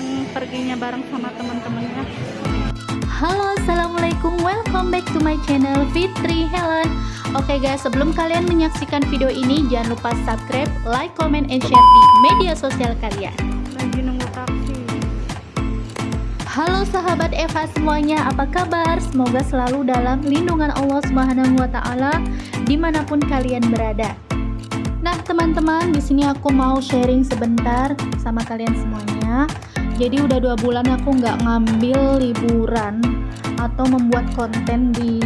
yang perginya bareng sama teman-temannya Halo assalamualaikum welcome back to my channel Fitri Helen Oke guys sebelum kalian menyaksikan video ini jangan lupa subscribe, like, comment, and share di media sosial kalian lagi nunggu taksi Halo sahabat Eva semuanya, apa kabar? Semoga selalu dalam lindungan Allah Subhanahu wa taala di mana pun kalian berada. Nah, teman-teman, di sini aku mau sharing sebentar sama kalian semuanya. Jadi udah dua bulan aku nggak ngambil liburan atau membuat konten di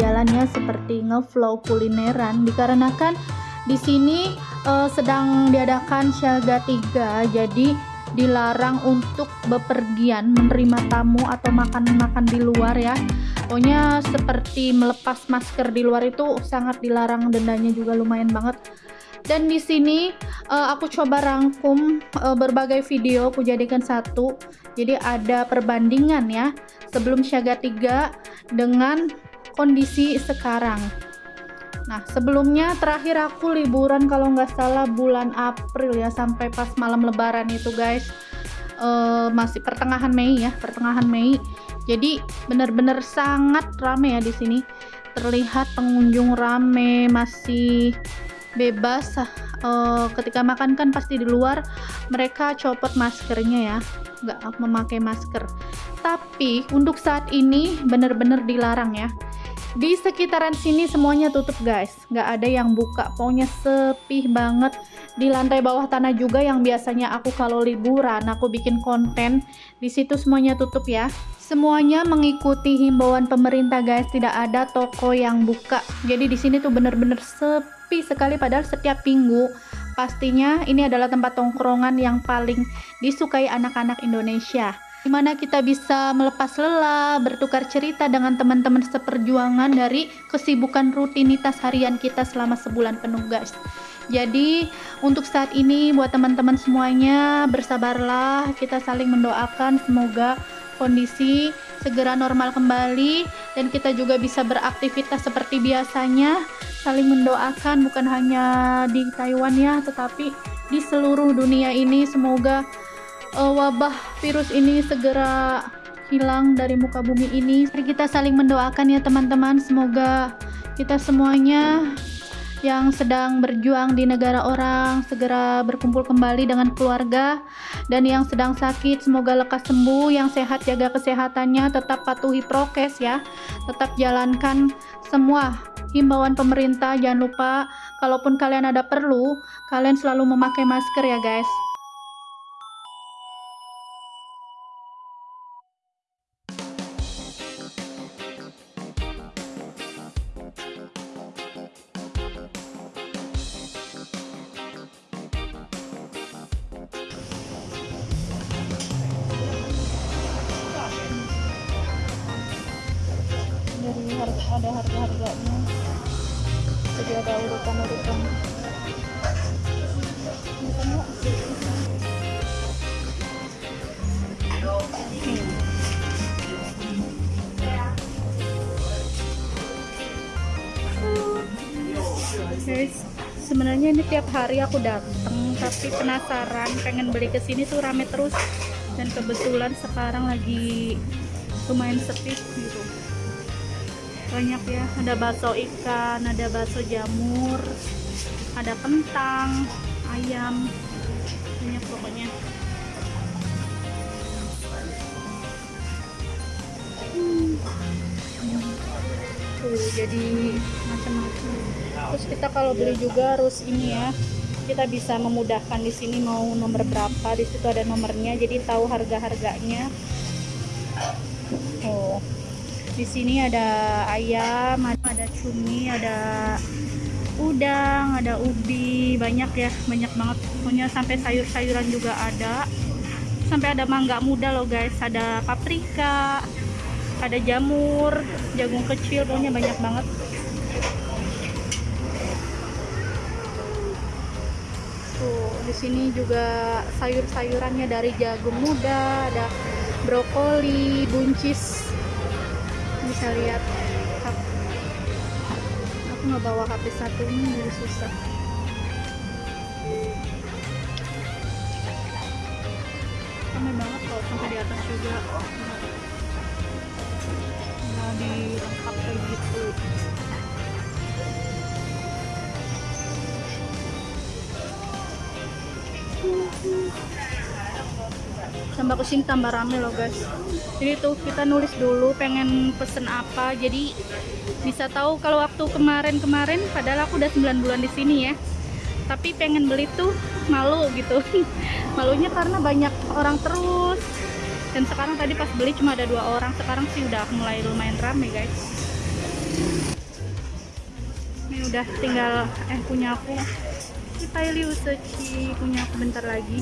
jalannya seperti ngevlog kulineran. Dikarenakan di sini uh, sedang diadakan Syaga 3 jadi dilarang untuk bepergian menerima tamu atau makan-makan di luar ya. Pokoknya seperti melepas masker di luar itu sangat dilarang dendanya juga lumayan banget dan di sini uh, aku coba rangkum uh, berbagai video aku jadikan satu jadi ada perbandingan ya sebelum siaga 3 dengan kondisi sekarang Nah, sebelumnya terakhir aku liburan kalau nggak salah bulan April ya sampai pas malam Lebaran itu guys. Uh, masih pertengahan Mei ya, pertengahan Mei. Jadi benar-benar sangat rame ya di sini. Terlihat pengunjung rame, masih bebas. Uh, ketika makan kan pasti di luar mereka copot maskernya ya, nggak memakai masker. Tapi untuk saat ini benar-benar dilarang ya di sekitaran sini semuanya tutup guys. Nggak ada yang buka. Pokoknya sepi banget. Di lantai bawah tanah juga yang biasanya aku kalau liburan aku bikin konten di situ semuanya tutup ya. Semuanya mengikuti himbauan pemerintah guys. Tidak ada toko yang buka. Jadi di sini tuh bener-bener sepi sekali. Padahal setiap minggu pastinya ini adalah tempat tongkrongan yang paling disukai anak-anak Indonesia di mana kita bisa melepas lelah, bertukar cerita dengan teman-teman seperjuangan dari kesibukan rutinitas harian kita selama sebulan penuh guys. Jadi untuk saat ini buat teman-teman semuanya bersabarlah, kita saling mendoakan semoga kondisi segera normal kembali dan kita juga bisa beraktivitas seperti biasanya. Saling mendoakan bukan hanya di Taiwan ya tetapi di seluruh dunia ini. Semoga uh, wabah virus ini segera hilang dari muka bumi ini. Mari kita saling mendoakan ya teman-teman. Semoga kita semuanya yang sedang berjuang di negara orang segera berkumpul kembali dengan keluarga. Dan yang sedang sakit semoga lekas sembuh. Yang sehat jaga kesehatannya. Tetap patuhi prokes ya. Tetap jalankan semua himbauan pemerintah. Jangan lupa kalaupun kalian ada perlu kalian selalu memakai masker ya guys guys sebenarnya ini tiap hari aku datang tapi penasaran pengen beli ke sini tuh rame terus. Dan kebetulan sekarang lagi lumayan sepi gitu. Banyak ya ada bakso ikan ada bakso jamur ada kentang ayam banyak pokoknya tuh jadi macam-macam. Terus kita kalau beli juga harus ini ya kita bisa memudahkan di sini mau nomor berapa di situ ada nomornya jadi tahu harga harganya oh di sini ada ayam ada cumi ada udang ada ubi banyak ya banyak banget. Pokoknya sampai sayur-sayuran juga ada. Sampai ada mangga muda loh guys ada paprika ada jamur jagung kecil pokoknya banyak banget. Tuh di sini juga sayur-sayurannya dari jagung muda ada brokoli buncis. Bisa lihat. Aku nggak bawa HP satu ini jadi susah. Rame banget kok sampai di atas juga nah dilengkap kayak gitu. Tambah ke sini tambah rame loh guys. Jadi tuh kita nulis dulu pengen pesen apa. Jadi bisa tahu kalau waktu kemarin-kemarin padahal aku udah 9 bulan di sini ya. Tapi pengen beli tuh malu gitu. Malunya karena banyak orang terus dan sekarang tadi pas beli cuma ada dua orang. Sekarang sih udah mulai lumayan rame guys. Ini udah tinggal eh punya aku. Si Paili Usuchi punya aku bentar lagi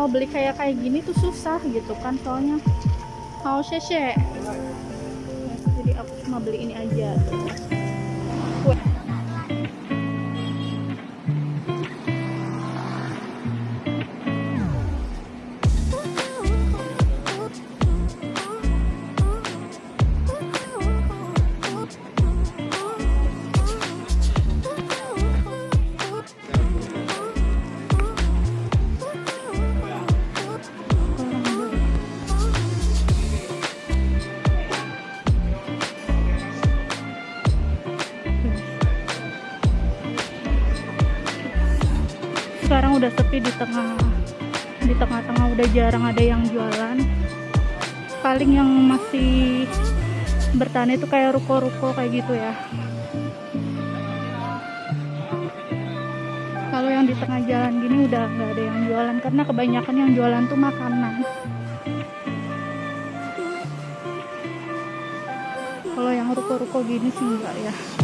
mau beli kayak kayak gini tuh susah gitu kan soalnya. Mau sheshe. Jadi aku cuma beli ini aja. kue paling yang masih bertahan itu kayak ruko-ruko kayak gitu ya. Kalau yang di tengah jalan gini udah nggak ada yang jualan karena kebanyakan yang jualan tuh makanan. Kalau yang ruko-ruko gini sih enggak ya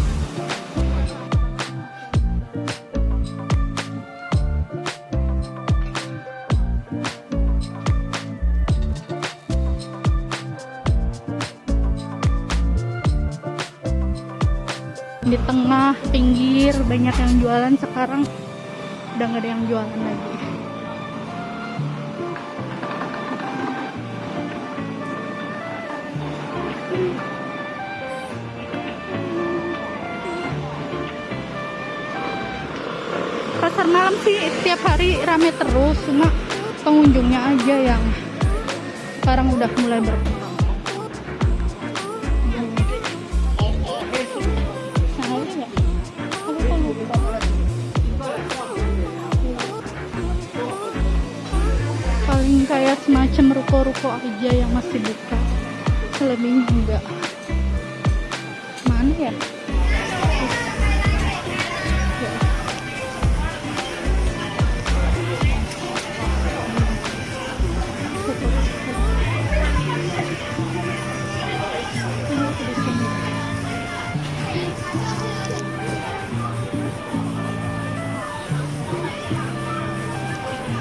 tengah pinggir banyak yang jualan. Sekarang udah nggak ada yang jualan lagi. Pasar malam sih tiap hari rame terus cuma pengunjungnya aja yang sekarang udah mulai berkurang semacam ruko-ruko aja yang masih buka selebihnya enggak mana ya.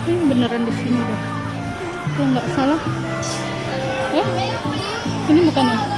Ini beneran di sini dah. Kalau nggak salah. Eh? Ini bukan ya?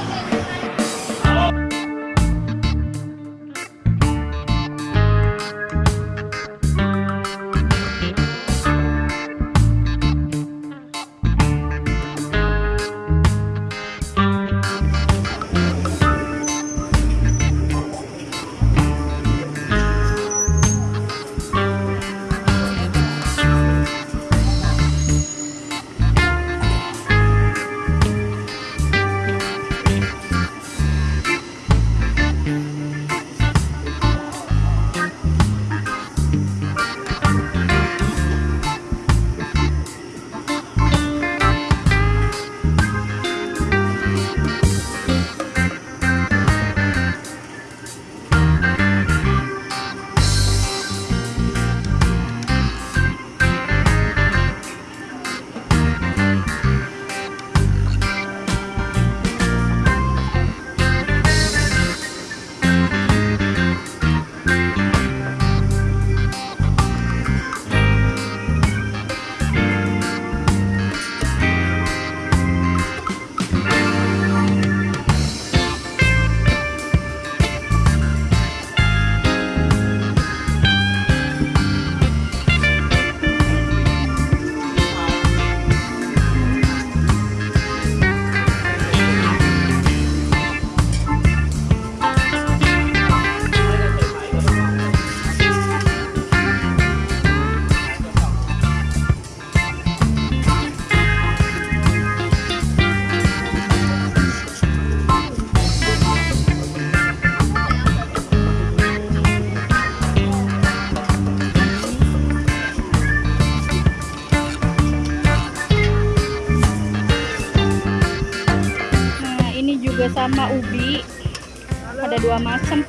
Ada dua macam.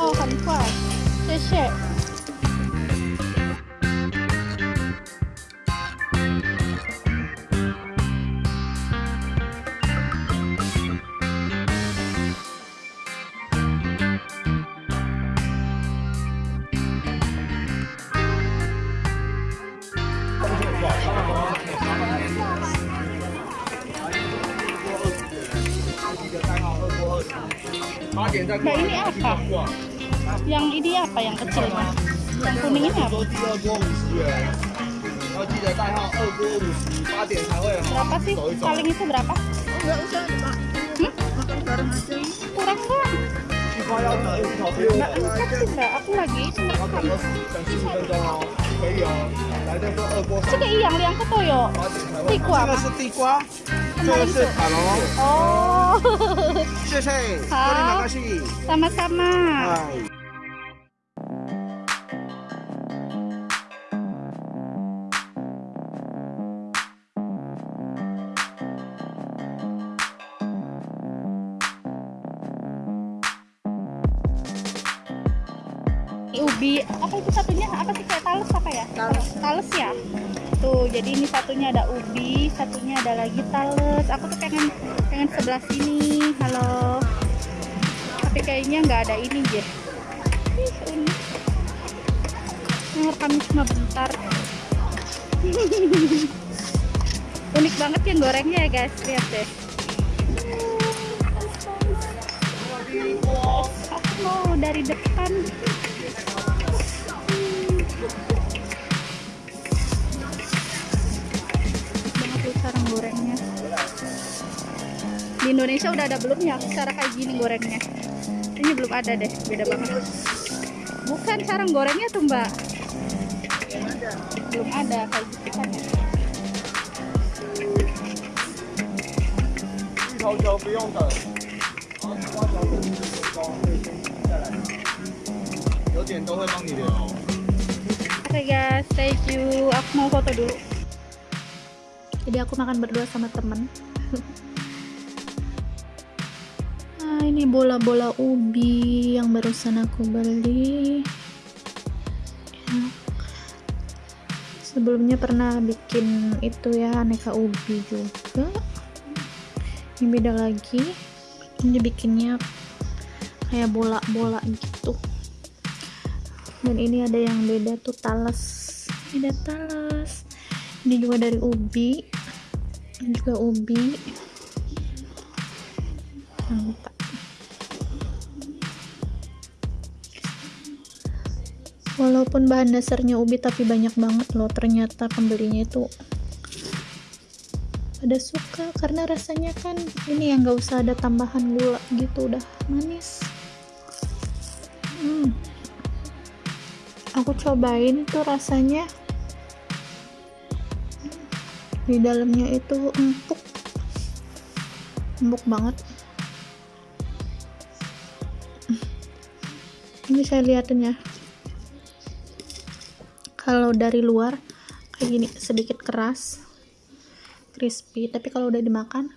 Oh, hanfa. Sese. Mbak Yang ini apa yang kecil mas? Yang kuning ini apa? Berapa sih? Paling itu berapa? Enggak usah, Pak. Makan bareng aja. Kurang kan? Nggak sih, Mbak. Aku lagi Ini iya, yang liang ketoyo. Tikwa. Tikwa. 这个 ba? 是地瓜，这个是塔龙， Oh, 谢谢，好这里马卡西， sama-sama. 哎。 Ini ubi apa itu satunya apa sih kayak tales apa ya Tales. tales ya tuh jadi ini satunya ada ubi satunya ada lagi tales. Aku tuh pengen pengen sebelah sini. Halo. Tapi kayaknya nggak ada ini Ih, unik. Kami cuma bentar. Unik banget yang gorengnya ya guys. Lihat deh. Aku mau dari depan sarang gorengnya. Di Indonesia udah ada belum ya cara kayak gini gorengnya? Ini belum ada deh beda banget. Bukan sarang gorengnya tuh mbak. Belum ada kayak gitu kan ya. Oke okay guys, thank you. Aku mau foto dulu jadi aku makan berdua sama temen. Nah ini bola-bola ubi yang barusan aku beli. Ya. sebelumnya pernah bikin itu ya aneka ubi juga. Ini beda lagi. Ini bikinnya kayak bola-bola gitu. Dan ini ada yang beda tuh talas. Ini ada talas. Ini juga dari ubi ini juga ubi. Walaupun bahan dasarnya ubi tapi banyak banget loh. Ternyata pembelinya itu pada suka. Karena rasanya kan ini yang gak usah ada tambahan gula gitu. Udah manis. Hmm. aku cobain tuh rasanya di dalamnya itu empuk. Empuk banget. Ini saya liatin ya. Kalau dari luar kayak gini sedikit keras crispy. Tapi kalau udah dimakan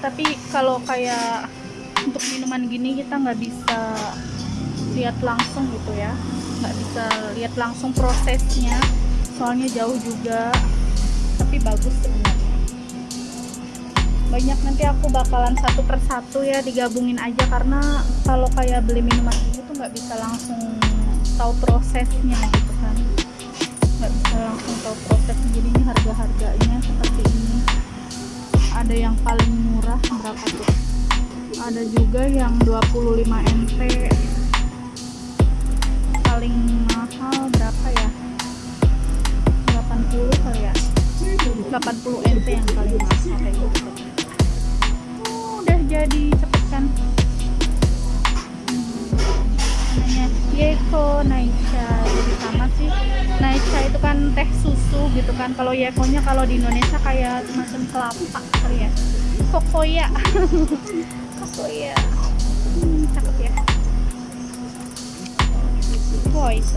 tapi kalau kayak untuk minuman gini kita nggak bisa lihat langsung gitu ya. Nggak bisa lihat langsung prosesnya. Soalnya jauh juga. Tapi bagus sebenarnya. Banyak nanti aku bakalan satu persatu ya digabungin aja. Karena kalau kayak beli minuman ini tuh nggak bisa langsung tahu prosesnya gitu kan. Nggak bisa langsung tahu jadi ini harga-harganya seperti ini ada yang paling murah berapa tuh? Ada juga yang 25 NT paling mahal berapa ya? 80 kali ya? 80 NT yang paling mahal kayak gitu. Udah jadi cepet kan namanya Yeko Naicha jadi sama sih Naicha itu kan teh susu gitu kan. Kalau Yekonya kalau di Indonesia kayak semacam kelapa kali ya. Kokoya. Kokoya. Hmm, cakep ya. Voice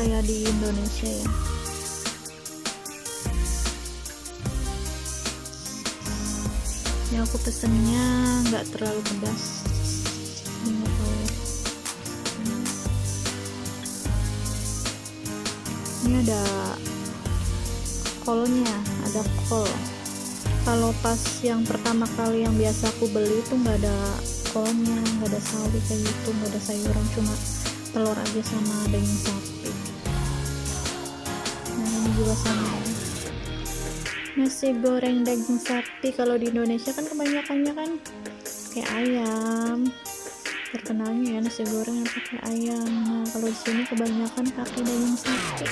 kayak di Indonesia ya. Yang aku pesennya nggak terlalu pedas. Ini. Ini ada kolnya, ada kol. Kalau pas yang pertama kali yang biasa aku beli itu nggak ada kolnya, nggak ada sawi kayak gitu, nggak ada sayuran, cuma telur aja sama daging sapi ini juga sama ya. nasi goreng daging sapi kalau di Indonesia kan kebanyakannya kan kayak ayam. Terkenalnya ya nasi goreng yang pakai ayam. Nah kalau di sini kebanyakan pakai daging sapi